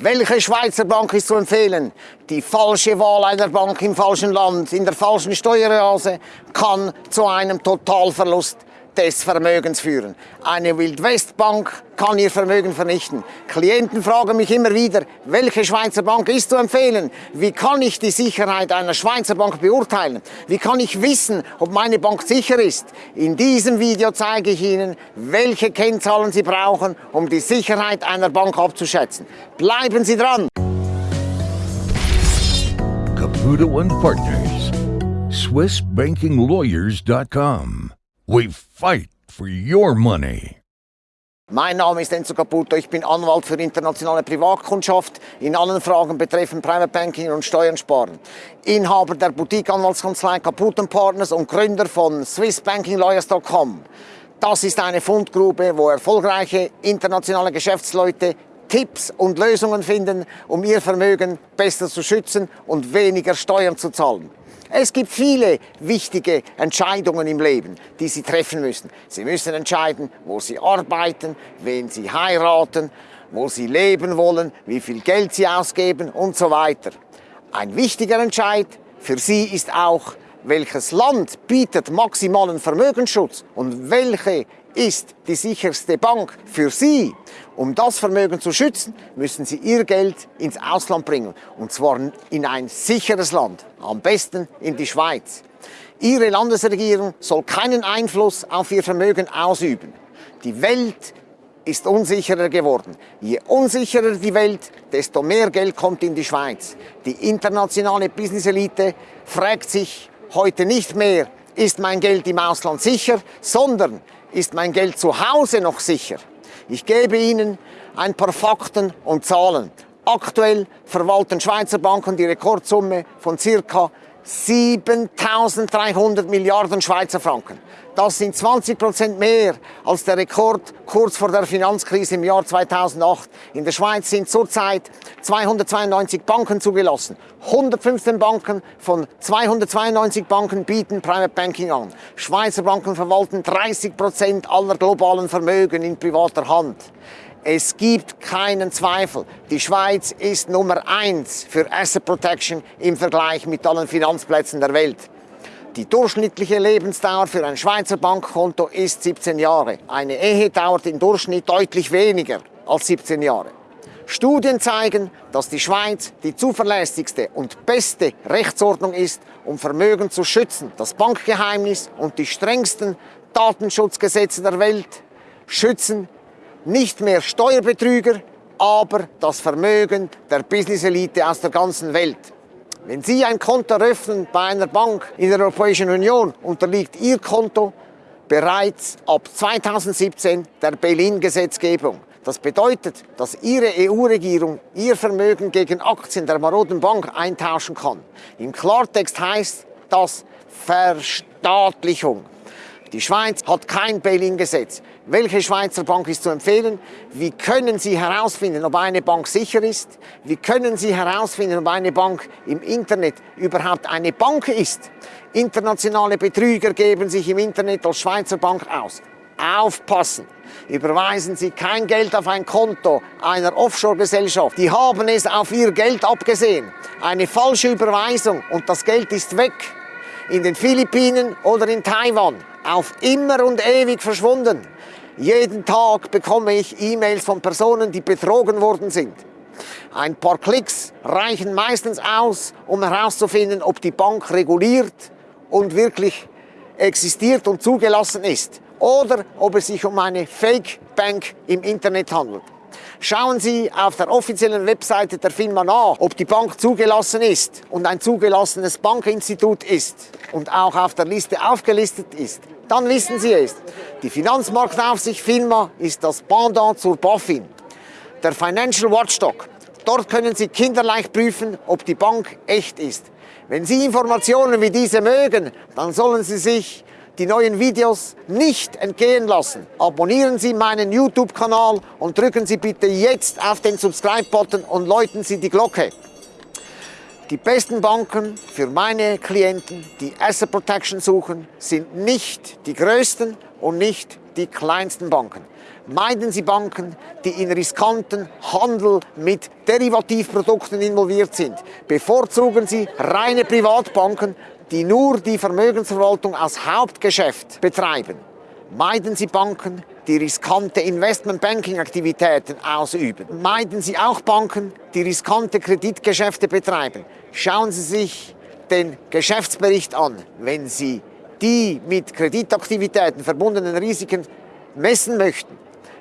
Welche Schweizer Bank ist zu empfehlen? Die falsche Wahl einer Bank im falschen Land, in der falschen Steueroase, kann zu einem Totalverlust des Vermögens führen. Eine Wildwestbank kann ihr Vermögen vernichten. Klienten fragen mich immer wieder, welche Schweizer Bank ist zu empfehlen? Wie kann ich die Sicherheit einer Schweizer Bank beurteilen? Wie kann ich wissen, ob meine Bank sicher ist? In diesem Video zeige ich Ihnen, welche Kennzahlen Sie brauchen, um die Sicherheit einer Bank abzuschätzen. Bleiben Sie dran! Caputo and Partners, SwissBankingLawyers.com. We fight for your money. Mein Name ist Enzo Caputo, ich bin Anwalt für internationale Privatkundschaft in allen Fragen betreffend Private Banking und Steuern sparen. Inhaber der Boutique-Anwaltskanzlei Caputo Partners und Gründer von SwissBankingLawyers.com. Das ist eine Fundgrube, wo erfolgreiche internationale Geschäftsleute Tipps und Lösungen finden, um ihr Vermögen besser zu schützen und weniger Steuern zu zahlen. Es gibt viele wichtige Entscheidungen im Leben, die Sie treffen müssen. Sie müssen entscheiden, wo Sie arbeiten, wen Sie heiraten, wo Sie leben wollen, wie viel Geld Sie ausgeben und so weiter. Ein wichtiger Entscheid für Sie ist auch, welches Land bietet maximalen Vermögensschutz und welche ist die sicherste Bank für Sie. Um das Vermögen zu schützen, müssen Sie Ihr Geld ins Ausland bringen. Und zwar in ein sicheres Land, am besten in die Schweiz. Ihre Landesregierung soll keinen Einfluss auf Ihr Vermögen ausüben. Die Welt ist unsicherer geworden. Je unsicherer die Welt, desto mehr Geld kommt in die Schweiz. Die internationale Business-Elite fragt sich heute nicht mehr, ist mein Geld im Ausland sicher, sondern ist mein Geld zu Hause noch sicher? Ich gebe Ihnen ein paar Fakten und Zahlen. Aktuell verwalten Schweizer Banken die Rekordsumme von ca. 7300 Milliarden Schweizer Franken. Das sind 20 Prozent mehr als der Rekord kurz vor der Finanzkrise im Jahr 2008. In der Schweiz sind zurzeit 292 Banken zugelassen. 115 Banken von 292 Banken bieten Private Banking an. Schweizer Banken verwalten 30 Prozent aller globalen Vermögen in privater Hand. Es gibt keinen Zweifel, die Schweiz ist Nummer eins für Asset Protection im Vergleich mit allen Finanzplätzen der Welt. Die durchschnittliche Lebensdauer für ein Schweizer Bankkonto ist 17 Jahre. Eine Ehe dauert im Durchschnitt deutlich weniger als 17 Jahre. Studien zeigen, dass die Schweiz die zuverlässigste und beste Rechtsordnung ist, um Vermögen zu schützen. Das Bankgeheimnis und die strengsten Datenschutzgesetze der Welt schützen nicht mehr Steuerbetrüger, aber das Vermögen der Business-Elite aus der ganzen Welt. Wenn Sie ein Konto eröffnen bei einer Bank in der Europäischen Union, unterliegt Ihr Konto bereits ab 2017 der Bail-in-Gesetzgebung. Das bedeutet, dass Ihre EU-Regierung Ihr Vermögen gegen Aktien der maroden Bank eintauschen kann. Im Klartext heißt das Verstaatlichung. Die Schweiz hat kein Bail-in-Gesetz. Welche Schweizer Bank ist zu empfehlen? Wie können Sie herausfinden, ob eine Bank sicher ist? Wie können Sie herausfinden, ob eine Bank im Internet überhaupt eine Bank ist? Internationale Betrüger geben sich im Internet als Schweizer Bank aus. Aufpassen! Überweisen Sie kein Geld auf ein Konto einer Offshore-Gesellschaft. Die haben es auf Ihr Geld abgesehen. Eine falsche Überweisung und das Geld ist weg. In den Philippinen oder in Taiwan auf immer und ewig verschwunden. Jeden Tag bekomme ich E-Mails von Personen, die betrogen worden sind. Ein paar Klicks reichen meistens aus, um herauszufinden, ob die Bank reguliert und wirklich existiert und zugelassen ist oder ob es sich um eine Fake Bank im Internet handelt. Schauen Sie auf der offiziellen Webseite der Firma nach, ob die Bank zugelassen ist und ein zugelassenes Bankinstitut ist und auch auf der Liste aufgelistet ist dann wissen Sie es. Die Finanzmarktaufsicht FINMA ist das Pendant zur BaFin, der Financial Watchdog. Dort können Sie kinderleicht prüfen, ob die Bank echt ist. Wenn Sie Informationen wie diese mögen, dann sollen Sie sich die neuen Videos nicht entgehen lassen. Abonnieren Sie meinen YouTube-Kanal und drücken Sie bitte jetzt auf den Subscribe-Button und läuten Sie die Glocke. Die besten Banken für meine Klienten, die Asset Protection suchen, sind nicht die größten und nicht die kleinsten Banken. Meiden Sie Banken, die in riskanten Handel mit Derivativprodukten involviert sind. Bevorzugen Sie reine Privatbanken, die nur die Vermögensverwaltung als Hauptgeschäft betreiben. Meiden Sie Banken, die riskante Investmentbanking-Aktivitäten ausüben. Meiden Sie auch Banken, die riskante Kreditgeschäfte betreiben. Schauen Sie sich den Geschäftsbericht an. Wenn Sie die mit Kreditaktivitäten verbundenen Risiken messen möchten,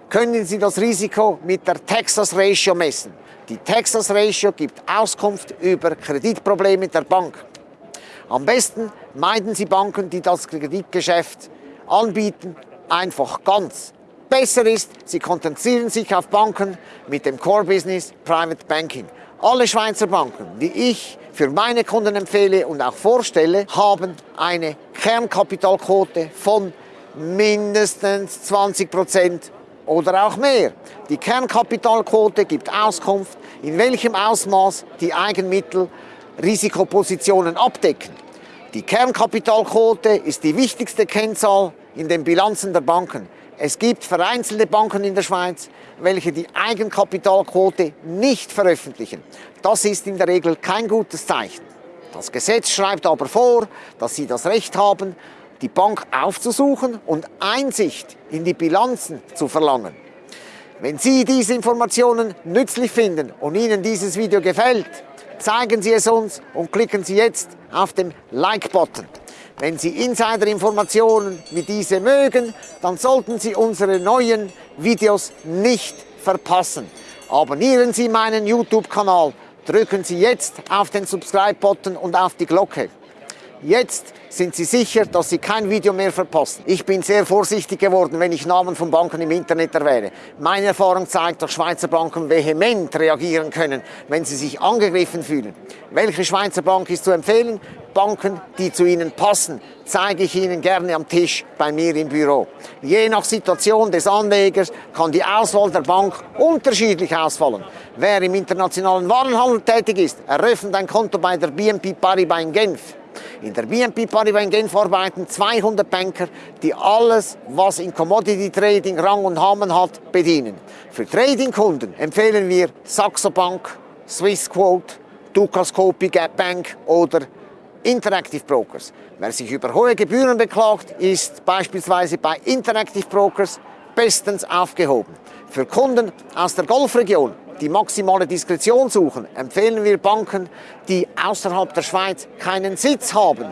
können Sie das Risiko mit der Texas Ratio messen. Die Texas Ratio gibt Auskunft über Kreditprobleme der Bank. Am besten meiden Sie Banken, die das Kreditgeschäft anbieten, einfach ganz. Besser ist, Sie konzentrieren sich auf Banken mit dem Core Business Private Banking. Alle Schweizer Banken, die ich für meine Kunden empfehle und auch vorstelle, haben eine Kernkapitalquote von mindestens 20 Prozent oder auch mehr. Die Kernkapitalquote gibt Auskunft, in welchem Ausmaß die Eigenmittel Risikopositionen abdecken. Die Kernkapitalquote ist die wichtigste Kennzahl in den Bilanzen der Banken. Es gibt vereinzelte Banken in der Schweiz, welche die Eigenkapitalquote nicht veröffentlichen. Das ist in der Regel kein gutes Zeichen. Das Gesetz schreibt aber vor, dass Sie das Recht haben, die Bank aufzusuchen und Einsicht in die Bilanzen zu verlangen. Wenn Sie diese Informationen nützlich finden und Ihnen dieses Video gefällt, zeigen Sie es uns und klicken Sie jetzt auf den Like-Button. Wenn Sie Insider-Informationen wie diese mögen, dann sollten Sie unsere neuen Videos nicht verpassen. Abonnieren Sie meinen YouTube-Kanal, drücken Sie jetzt auf den Subscribe-Button und auf die Glocke. Jetzt sind Sie sicher, dass Sie kein Video mehr verpassen. Ich bin sehr vorsichtig geworden, wenn ich Namen von Banken im Internet erwähne. Meine Erfahrung zeigt, dass Schweizer Banken vehement reagieren können, wenn sie sich angegriffen fühlen. Welche Schweizer Bank ist zu empfehlen? Banken, die zu Ihnen passen, zeige ich Ihnen gerne am Tisch bei mir im Büro. Je nach Situation des Anlegers kann die Auswahl der Bank unterschiedlich ausfallen. Wer im internationalen Warenhandel tätig ist, eröffnet ein Konto bei der BNP Paribas in Genf. In der BNP Paribas in Genf arbeiten 200 Banker, die alles, was in Commodity Trading Rang und Namen hat, bedienen. Für Trading-Kunden empfehlen wir Saxo Bank, Swissquote, Dukascopy Bank oder Interactive Brokers. Wer sich über hohe Gebühren beklagt, ist beispielsweise bei Interactive Brokers bestens aufgehoben. Für Kunden aus der Golfregion die maximale Diskretion suchen, empfehlen wir Banken, die außerhalb der Schweiz keinen Sitz haben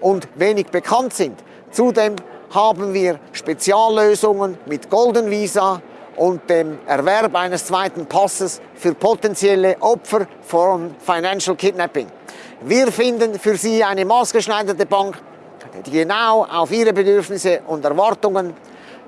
und wenig bekannt sind. Zudem haben wir Speziallösungen mit Golden Visa und dem Erwerb eines zweiten Passes für potenzielle Opfer von Financial Kidnapping. Wir finden für Sie eine maßgeschneiderte Bank, die genau auf Ihre Bedürfnisse und Erwartungen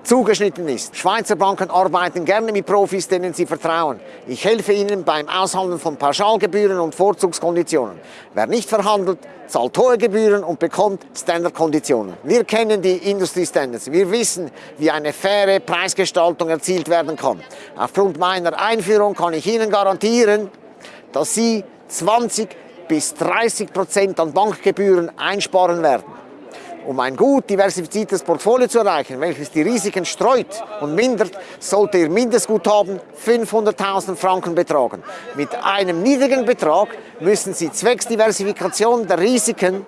zugeschnitten ist. Schweizer Banken arbeiten gerne mit Profis, denen sie vertrauen. Ich helfe ihnen beim Aushandeln von Pauschalgebühren und Vorzugskonditionen. Wer nicht verhandelt, zahlt hohe Gebühren und bekommt Standardkonditionen. Wir kennen die Industriestandards. Wir wissen, wie eine faire Preisgestaltung erzielt werden kann. Aufgrund meiner Einführung kann ich Ihnen garantieren, dass Sie 20 bis 30 Prozent an Bankgebühren einsparen werden. Um ein gut diversifiziertes Portfolio zu erreichen, welches die Risiken streut und mindert, sollte Ihr Mindestguthaben 500.000 Franken betragen. Mit einem niedrigen Betrag müssen Sie zwecks Diversifikation der Risiken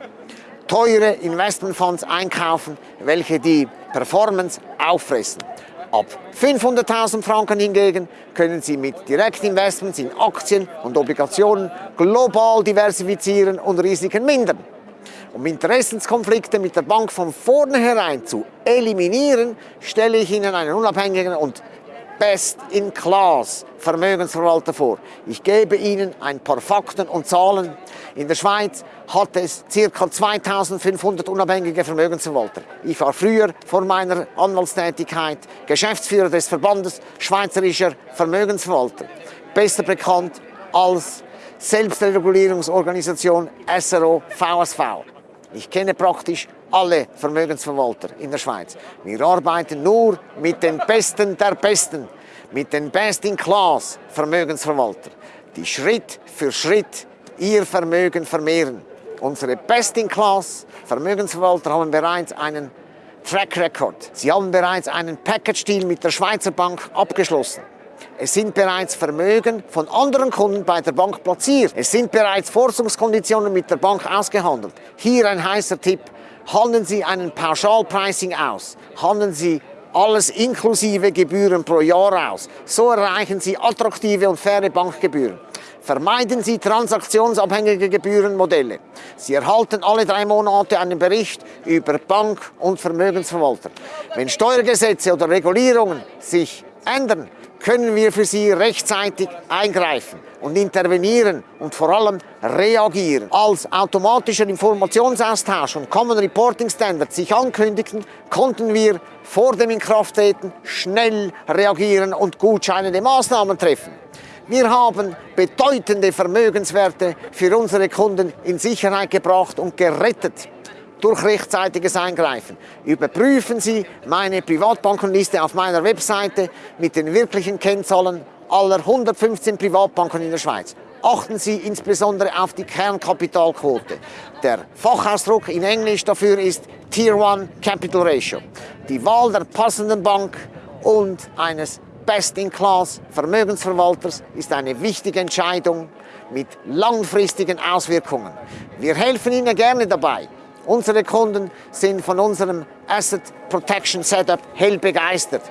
teure Investmentfonds einkaufen, welche die Performance auffressen. Ab 500.000 Franken hingegen können Sie mit Direktinvestments in Aktien und Obligationen global diversifizieren und Risiken mindern. Um Interessenskonflikte mit der Bank von vornherein zu eliminieren, stelle ich Ihnen einen unabhängigen und Best-in-Class Vermögensverwalter vor. Ich gebe Ihnen ein paar Fakten und Zahlen. In der Schweiz hat es ca. 2500 unabhängige Vermögensverwalter. Ich war früher vor meiner Anwaltstätigkeit Geschäftsführer des Verbandes Schweizerischer Vermögensverwalter, besser bekannt als Selbstregulierungsorganisation SRO VSV. Ich kenne praktisch alle Vermögensverwalter in der Schweiz. Wir arbeiten nur mit den Besten der Besten, mit den Best-in-Class Vermögensverwalter, die Schritt für Schritt ihr Vermögen vermehren. Unsere Best-in-Class Vermögensverwalter haben bereits einen Track Record. Sie haben bereits einen Package-Deal mit der Schweizer Bank abgeschlossen. Es sind bereits Vermögen von anderen Kunden bei der Bank platziert. Es sind bereits Forschungskonditionen mit der Bank ausgehandelt. Hier ein heißer Tipp. Handeln Sie einen Pauschalpricing aus. Handeln Sie alles inklusive Gebühren pro Jahr aus. So erreichen Sie attraktive und faire Bankgebühren. Vermeiden Sie transaktionsabhängige Gebührenmodelle. Sie erhalten alle drei Monate einen Bericht über Bank- und Vermögensverwalter. Wenn Steuergesetze oder Regulierungen sich ändern, können wir für Sie rechtzeitig eingreifen und intervenieren und vor allem reagieren. Als automatischer Informationsaustausch und Common Reporting Standard sich ankündigten, konnten wir vor dem Inkrafttreten schnell reagieren und gutscheinende Maßnahmen treffen. Wir haben bedeutende Vermögenswerte für unsere Kunden in Sicherheit gebracht und gerettet durch rechtzeitiges Eingreifen. Überprüfen Sie meine Privatbankenliste auf meiner Webseite mit den wirklichen Kennzahlen aller 115 Privatbanken in der Schweiz. Achten Sie insbesondere auf die Kernkapitalquote. Der Fachausdruck in Englisch dafür ist Tier 1 Capital Ratio. Die Wahl der passenden Bank und eines Best-in-Class Vermögensverwalters ist eine wichtige Entscheidung mit langfristigen Auswirkungen. Wir helfen Ihnen gerne dabei. Unsere Kunden sind von unserem Asset Protection Setup hell begeistert.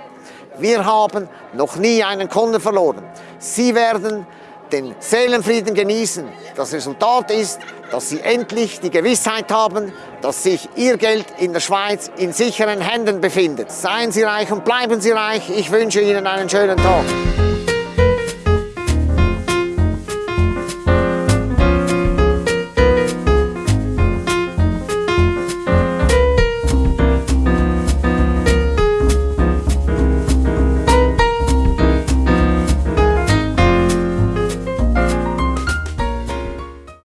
Wir haben noch nie einen Kunden verloren. Sie werden den Seelenfrieden genießen. Das Resultat ist, dass Sie endlich die Gewissheit haben, dass sich Ihr Geld in der Schweiz in sicheren Händen befindet. Seien Sie reich und bleiben Sie reich. Ich wünsche Ihnen einen schönen Tag.